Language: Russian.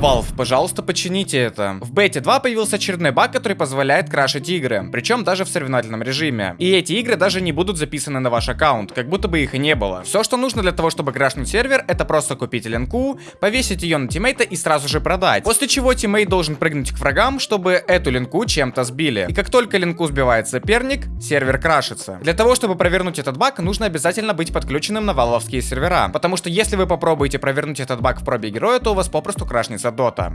Valve, пожалуйста, почините это. В Dota 2 появился очередной баг, который позволяет крашить игры, причем даже в соревновательном режиме. И эти игры даже не будут записаны на ваш аккаунт, как будто бы их и не было. Все, что нужно для того, чтобы крашнуть сервер, это просто купить линку, повесить ее на тиммейта и сразу же продать. После чего тиммейт должен прыгнуть к врагам, чтобы эту линку чем-то сбили. И как только линку сбивает соперник, сервер крашится. Для того, чтобы провернуть этот баг, нужно обязательно быть подключенным на валвовские сервера. Потому что если вы попробуете провернуть этот баг в пробе героя, то у вас попросту крашнется дота.